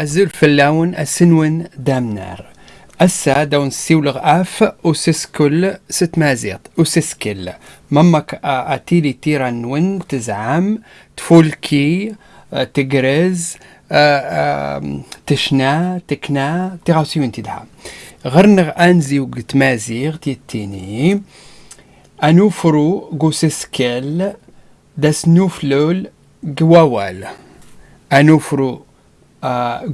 الزول فلاون السنون دامنار أسا دون سيولغ أف وسسكل ست مازيط وسسكل مامك أتيلي تيران وين تزعم تفولكي تجرز تشنا تكنا تغاوسي وين تدعم غرنغ أنزي وقت مازيغ تيتيني أنوفرو غوسسكل داس نوفلول جوawal أنوفرو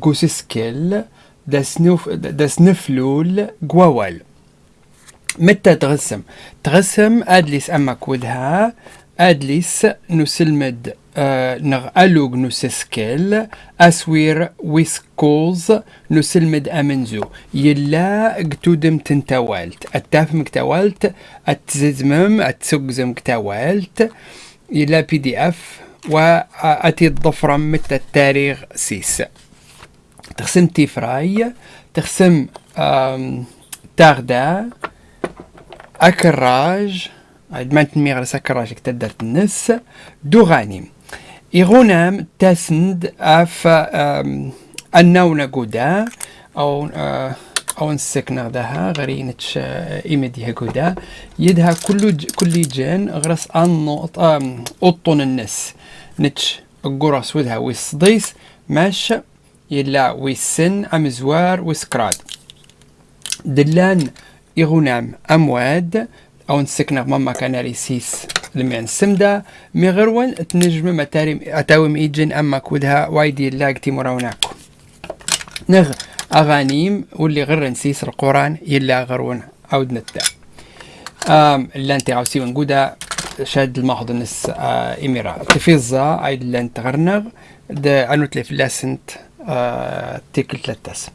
غوسسكل داس نفلول جوawal متى تغسم تغسم أدليس أما كودها أدليس نسلمد نغ ألوغ نسسكل أسوير ويسكولز نسلمد أمنزو يلا قتودم تنتوالت التافم كتوالت التزمم التسقزم كتوالت يلا بي دي اف وأتي الضفرم متى التاريخ سيس. تخسم تيفراي تخسم تاغدا أكراج عاد ما تنميغ أكراج كتدر النس دوغاني. إغونام تسند أف النونة قودا أو أو نسكنا دها غرينتش إيمديها قودا يدها كل كل جن غرس أن أطن النس نتش قرص ودها ويصديس ماش يلا ويسن أمزوار وسكراد دلان إغنام أمواد أو نسكنا ماما كان ريسيس لما نسمدا مي غير تنجم متاري أتاوم إيجن أما كودها وايدي لاقتي مراوناكو نغ أغانيم واللي غير نسيس القرآن يلا غرون عود نتا. أم لانتي عاوسي ونقودا شاد المحض نس آه إميرا تفيزا عيد لانت غرنغ دا أنو تلف لاسنت آه تيكل تلتاس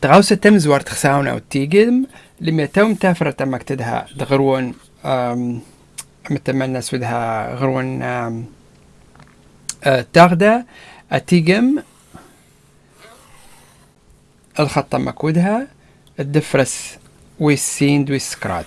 تغاوسة تم زوار تخساون أو تيجم لما توم تافرة تمك تدها دغرون متمنى سودها غرون آه تاغدا. أتيجم الخطة مكودها الدفرس ويسين ويسكراد.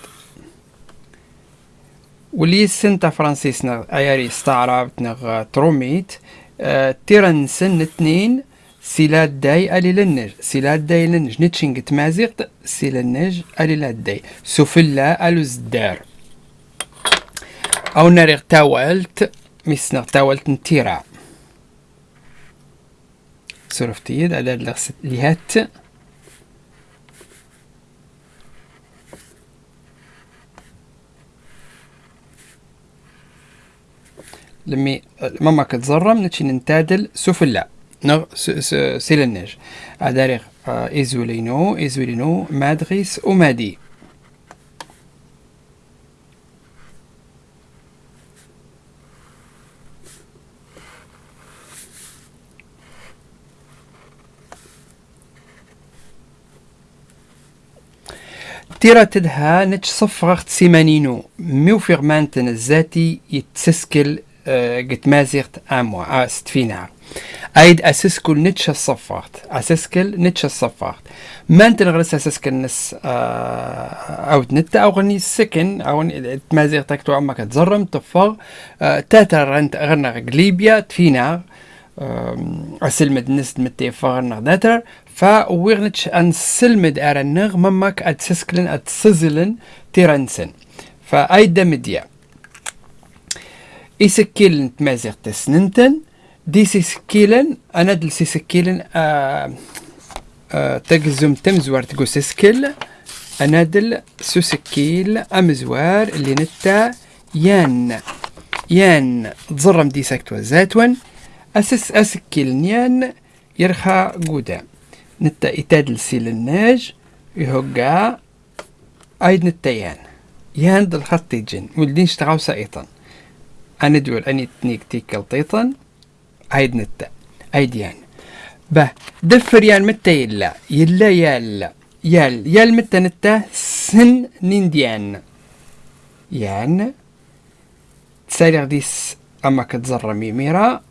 واللي سنتا فرانسيس نغ أياري استعراب نغ تروميت آه تيران سن اتنين سيلات داي الي لنج سيلات داي لنج نتشنج تمازيغت سيلنج ألي لداي سفلا ألو زدار. أو ناريغ تاولت ميسنغ تاولت نتيرا. سرفتيد على لهات لمي ماما كتزرم نتشي ننتادل سفلا نغ سيلنج اداريغ ايزولينو ايزولينو مادغيس ومادي. تيرا تدها نتش صفغت سيمانينو. ميو فيغمانتن الذاتي يتسسكل قت مازيغت أموا استفينا أيد أسسكل نتش الصفغت أسسكل نتش الصفغت ما انت نغرس أسسكل نس أو نتا أو غني السكن أو تمازيغ تاكتو عمك تزرم تفغ تاتر انت غرنا قليبيا تفينا اسلمد نس متي فغرنا داتر فويغنتش أن سلمد أرنغ ممك أتسسكلن أتسزلن تيرانسن. فأيدا مديا إسكيلن تمازيغ تسننتن دي سيسكيلن أنا دل سيسكيلن تقزم تمزوار تقو سيسكيل أنا دل سوسكيل أمزوار اللي نتا يان. يان تزرم دي ساكتوا زاتون أسس أسكيل يان يرخى قدام نتا إتاد الناج يهجا أيد نتيان يان. دل خط جن ولدين اشتغاو سايطن أنا دول أني تنيك تيكل طيطن أيد نتا أيد يان. به دفر يان متى يلا يلا يلا يال يال متى نتا سن نينديان. يان تسالي غديس أما كتزرى ميميرا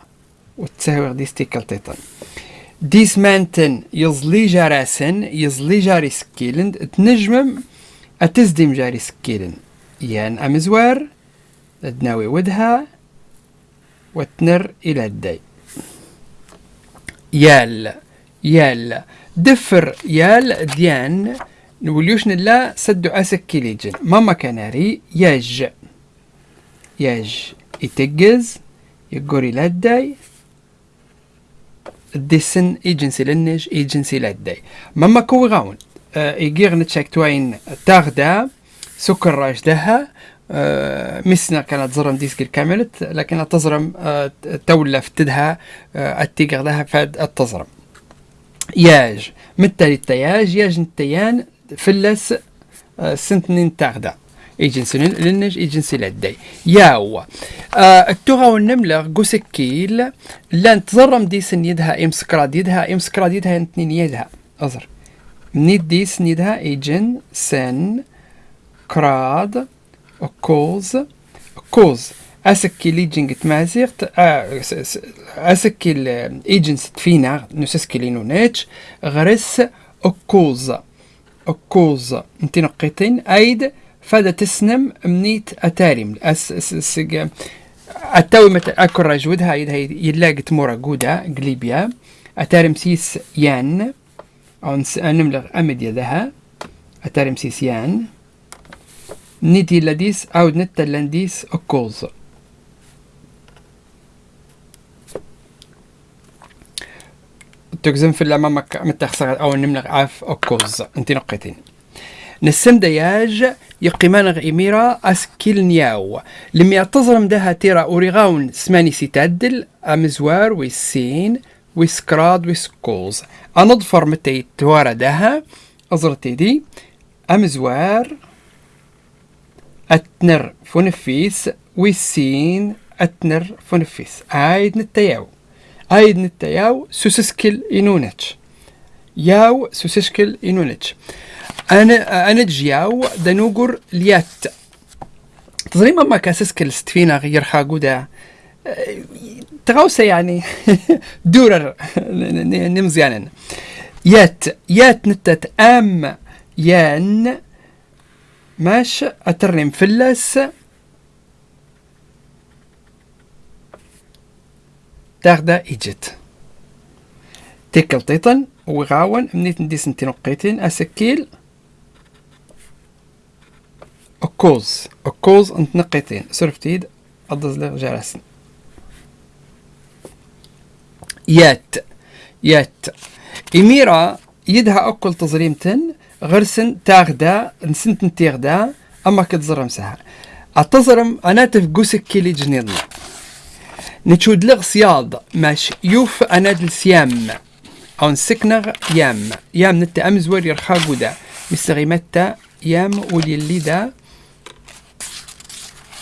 وتساوي غديس تيكل طيطن ديسمانتن يزلي جاراسن يزلي جاري سكيلن تنجمم أتزدم جاري سكيلن يان أمزوار تناوي ودها وتنر إلى الدي يال يال دفر يال ديان نوليوش نلا سدو أسكي ليجن. ماما كناري ياج. ياج يتجز يقوري لداي ديسن إيجنسي لنج إيجنسي لداي ماما كوي غاون يجيغ نتشاك توين تاغدا سكر راش دها آه، مسنا كانت زرم ديسكي كاملت لكن تزرم آه، تولف تدها آه، التيغر لها فاد التزرم. ياج متى التياج ياج نتيان فلس سنتنين تاغدا. إيجنسي لنج إيجنسي لدي. ياو التوغا والنملة قوسكيل لأن تزرم ديسن يدها ام سكراد يدها ام سكراد يدها انتنين يدها. أزر. منيت ديسن يدها إيجن سن كراد كوز كوز. أسكي ليجنج تمازيغت أسكي الايجنس تفينا نسسكي لينونيتش غرس اوكوز اوكوز انتي نقيتين أيد. فادا تسنم منيت أتاريم. اس سج التوي مت أكو راجودها ايد هي يلاقي تمورا جودا قليبيا أتاريم سيس يان. أو نملغ أمد ذها. أتاريم سيس يان. نيتي لديس أو نتا لنديس أكوز تجزم في الأمام متخسر أو نملغ عاف أكوز أنتي نقيتين. نسم دياج يقيمان أسكيل نياو. لم يعتظرم دها تيرا أوريغاون سماني سيتادل أمزوار ويسين ويسكراد ويسكوز. أنظفر متى توارا دها أزرتي دي أمزوار أتنر فونفيس ويسين أتنر فونفيس. عايد نتياو. عايد نتياو سوسسكل إنونتش ياو سوسسكل إنونتش أنا أنا جياو دنوجر ليات. تظريما ما كاسسكل ستفينا غير حاجودا تغوسة يعني دورر نمزيانا يات يات نتت أم يان ماش أترنم فلس. تاخدا إيجت. تيكل تيطن وغاون منيت نديس نتي نقيتين أسكيل. أكوز أكوز أنت نقيتين سرفتيد أضز لغ جالسن يات يات. إميرا يدها أكل تظريمتن غرسن تاغدا نسنت تيغدا أما كتزرم سها اتزرم أنا تفقوسك كيلي جنيضنا نتشود لغ سياض ماش يوف أنا دل سيام. أو نسكنغ يام. يام نتا امزور يرخا قدا مستغي متى يام ولي اللي دا.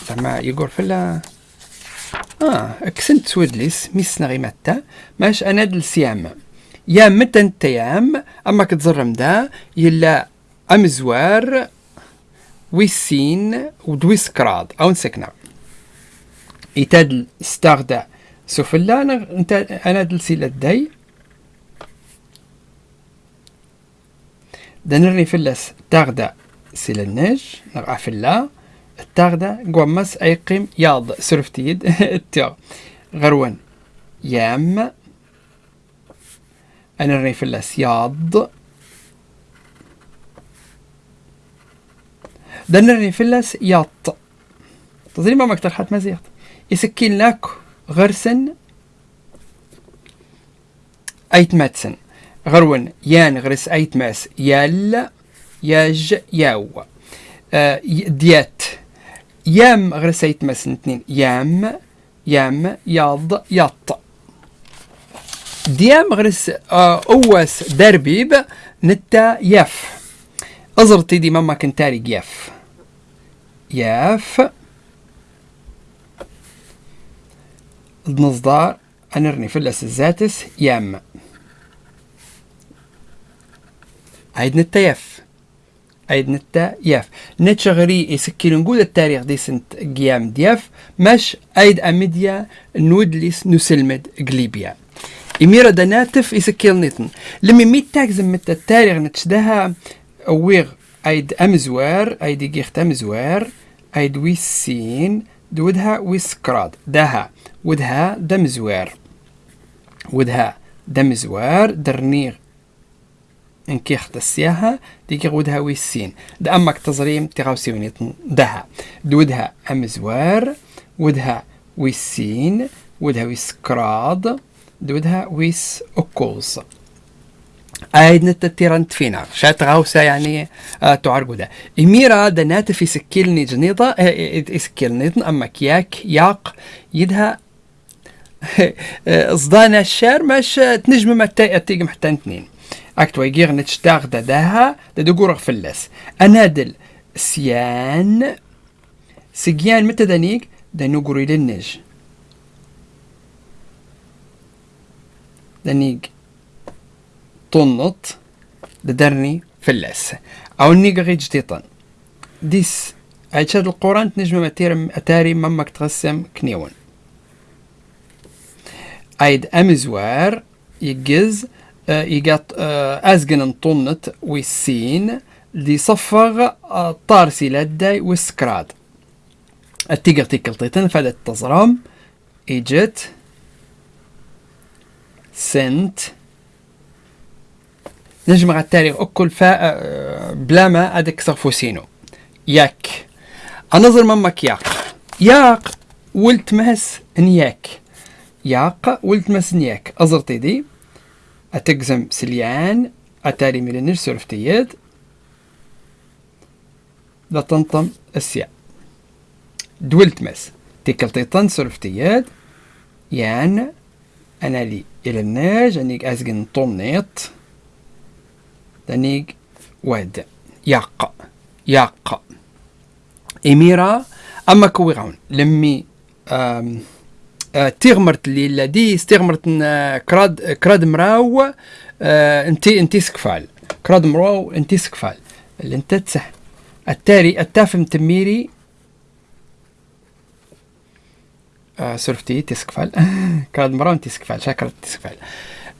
زعما يقول فلا آه أكسنت سودليس ميسنغي متى ماش أنا دل سيام يا متن تيام أما كتزرم دا يلا أمزوار ويسين ودويس كراد. أو نسكنا. يتاد استغدا سفلا أنا أنا دلسي لدي دنرني فلس تاغدا سيلنج نرعى فلا التاغدا قومس أيقيم ياض سرفتيد التيغ غروان. يام. أنا رني في الأسياض دنرني في الأس ياط. تظني ما مكتر حت مزيغت يسكين لك غرسن. أيت ماتسن. غرون يان غرس أيت ماس. يال ياج ياو. آه ديات. يام غرس أيت ماس اثنين يام يام ياض ياط ديام غرس أوس دربيب نتا يف. أزرتي دي ماما كنتاري يف. يف. نصدار أنرني فلس الزاتس يام عيد نتا عيد نتا يف نتشغري يسكي نقول التاريخ دي سنت قيام ديف مش عيد أميديا نودليس نسلمد قليبيا. إميرا دناتف إسكيل نيتن لمي ميت تاكزم مت التاريخ نتشدها أويغ أيد أمزوار أيد جيخت أمزوار أيد ويسين دودها ويسكراد. دها ودها دمزوار. ودها دمزوار درنيغ انكيخت السياحة ديك غودها ويسين دا أمك تزريم تغاوسيوني دها دودها أمزوار ودها ويسين ودها ويسكراد دودها ويس آيد نتتيران تفينا. شات غاوسا يعني آه تعرقودا إميرا دنات في سكيلني جنيطة إسكيلني أما كياك ياق يدها صدانا الشار مش تنجم ما تيجي حتى اثنين أكتو يجيغ نتشتاغ داها ددقور فلس انادل سيان سجيان متى دانيك؟ دانوغوري للنج دانيك طنط ددرني فلس أو نيغ غي جديطن ديس. عيشاد القرآن تنجم أتاري ممك تغسم كنيون. أيد أمزوار يجز يقط ازجن طنت والسين دي صفغ طارسي لدي والسكراد التيجر تيكلتيتن فدت تزرم اجت سنت. نجمع التاريخ أكل فا بلا ما أدك صفوسينو ياك. أنظر ممك ياق. ياق ولت مهس نياك. ياق ولت مهس نياك. أزرتي دي. أتقزم سليان أتاري ميلنر سرفتيد لا تنطم السيا دولت مس تيكلتيطن سرفتيد يان أنا لي إلى الناج أنيك أزجن طمنيط. دانيك واد. ياق. ياق. إميرا أما كويغون لمي أم تيغمرت اللي لدي استغمرت كراد كراد مراو انتي انتي سكفال. كراد مراو انتي سكفال. اللي انت تسح. التالي التافم تميري. آه سرفتي تسكفال كراد مراو انتي سكفال. شاكر تسكفال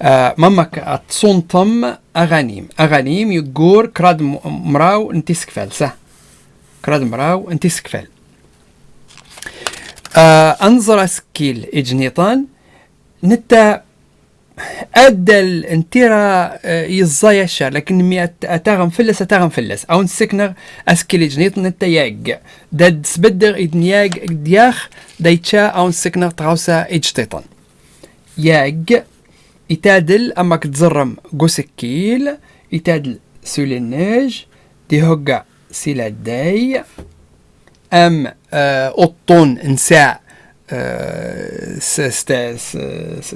آه مامك تصنطم أغانيم. أغانيم يقور كراد مراو انتي سكفال. صح كراد مراو انتي سكفال. آه انظر سكيل اجنيطان نتا انتيرا آه يزايا الشار لكن مي أتاغم فلس أتاغم فلس. أو نسكنر اسكيل اجنيط نتا ياج داد سبدر إدن ياج دياخ دايتشا أو نسكنر تغاوسا إجتيطان. ياج يتادل أمك تزرم قوسكيل. يتادل سولينيج دي هوغا سيلا داي أم اوطون نساء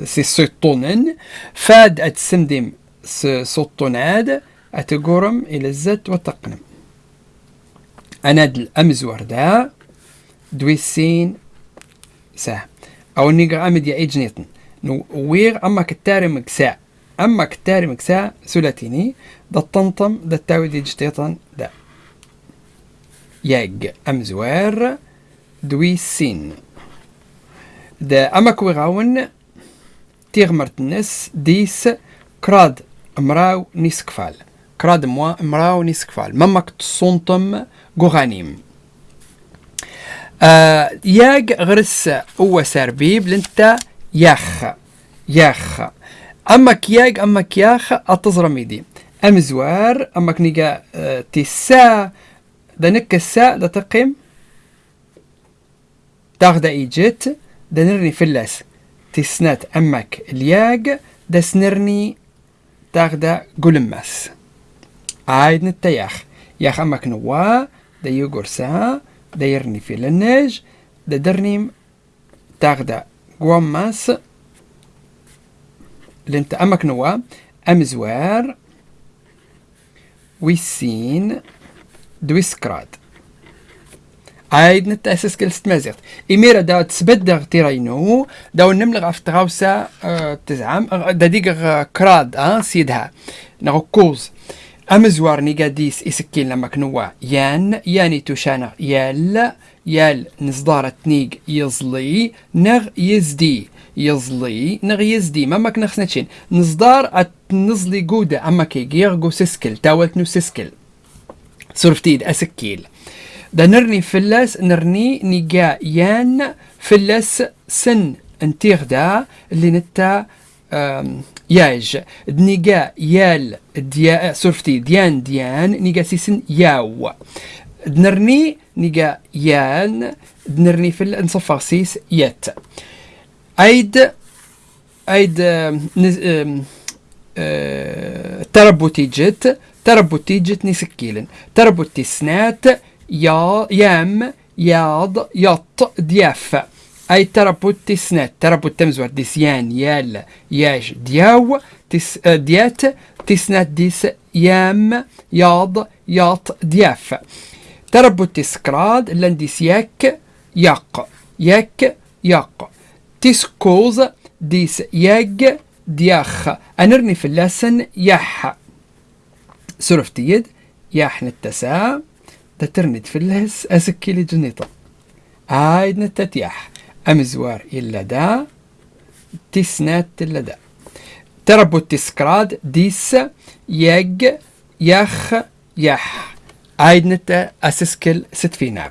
سي سوطونن فاد اتسمدم سوطوناد اتقورم إلى الزت وتقنم أناد الامزور دا دويسين سا. أو نيجا أمد يا ايجنيتن نو وير أما كتاري مكسا. أما كتاري مكسا سولاتيني دا الطنطم دا التاوي دي جتيطن دا ياج أمزوار دوي سين. دا أما كويغاون تيغمرت الناس ديس كراد مراو نيسكفال. كراد موا مراو نيسكفال. مامك تصنطم غوغانيم. آه ياج غرس هو سربيب لنتا ياخ. ياخ. أما كياج أما كياخ أتزرميدي. أمزوار أما كنيجا آه تسا دنك الساء دا تقيم تاخد إيجت دنرني فلاس تسنات أمك الياج دا سنرني تاخد قلمس عايد نتياخ. ياخ أمك نوا دا يقر سا دا يرني في لنج دا درنيم تاخد قومس لنت أمك نوا أمزوار ويسين دويسكراد نتأسس كل ستمازيغت إميرا دا تسبدغ تيرينو داو نملغ أفتغاوسا أه تزعم دا ديغ كراد أه سيدها نغو كوز أمزوار نيغاديس إسكين لما كنوا يان ياني توشانا يال يال نصدارة نيغ يزلي نغ يزدي يزلي نغ يزدي ما ماك نخسنتشين نصدار نزلي قودة أما كي جيغو سسكل تاولت نو سرفتيد أسكيل. دا نرني فلس نرني نيجا يان فلس سن انتيغ دا اللي نتا ياج. دنيقا يال ديا سورفتي ديان ديان نيقا سيسن ياو. دنرني نيقا يان دنرني في النصفر سيس يات أيد أيد نز... أه... تربوتي جت. تربوتي جت نسكيلن تربوتي سنات يا يام ياض يط دياف. أي تربوتي سنات. تربوت تمزور. ديسيان يال ياش دياو. تس ديات. تسنات ديس يام ياض ياط دياف. تربوتي سكراد لنديس يك يق يك يق تسكوز ديس يج دياخ. أنرني في اللسن يح سرفتيد يح نتسا تترند في اللس أسكيلي جنيطة. عايد نتتيح أمزوار إلا دا تسنات إلا دا. تربو التسكراد ديس يج يخ يح. عايد نتا أسسكل ستفينار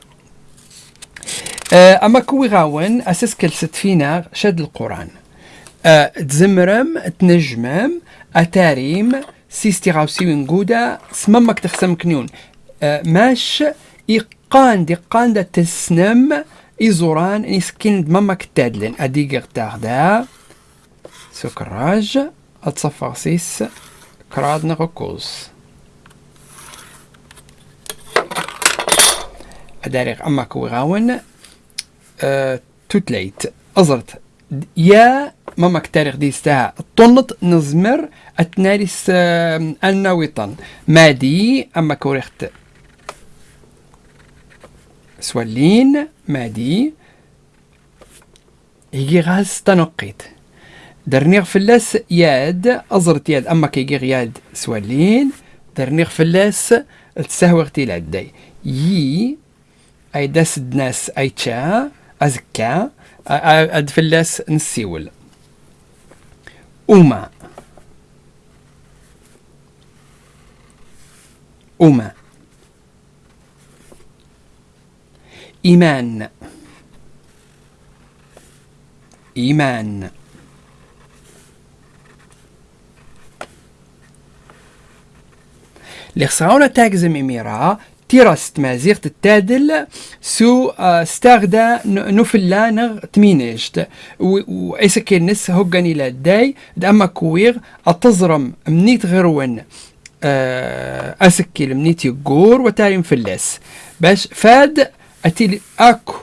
أما كوي غاون أسسكل ستفينار شد القرآن. أه تزمرم تنجمم أتاريم سيستي غاوسي ونقودا سممك تخسم كنيون. أه ماش إقان دي قان دا تسنم إزوران إسكين دممك تادلين. أديقر تاغدا سكراج أتصفر سيس كراد نغكوز أداريغ أما كوي غاون أه توتليت. أزرت. يا ماما كتاريخ دي ستا طنط نزمر اتناريس النويطن مادي أما كوريخت سوالين مادي يجي غاز تنقيت. درنيغ فلاس ياد أزرت ياد. أما كيجي ياد سوالين درنيغ فلاس تسهوغتي لعدي يي أي داس دناس أي تشا أزكا أد فلاس نسيول. أما أما إيمان. إيمان. لخسراونا تاكزم إميرا تيراست مازيغت التادل سو ستاغدا نوفلا نغ تمينيشت وإيسا نس هوغان إلى داي داما كويغ أتزرم منيت غيرون أسكيل منيت يقور وتاريم فلاس. باش فاد أتيلي أكو.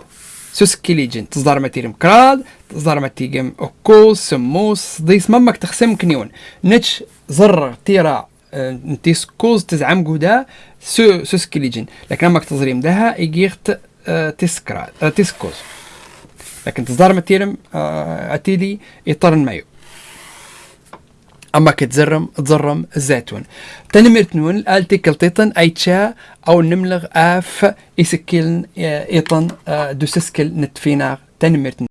سوسكيليجن تصدر ماتيرم كراد تصدر ماتيجم أكوس سموس ديس مامك تخسم كنيون. نتش زر تيرا تيسكوز تزعم قودا سو سوسكيليجن لكن أمك تزريم دها يجيخت تسكرا تسكوز. لكن تصدر ماتيرم أتيلي يطرن مايو. أما كتزرم تزرم الزيتون تنمرت نون التي كلتيطن أيتشا أو نملغ آف يسكيلن ايطن دوسسكل نتفينا. تنمرت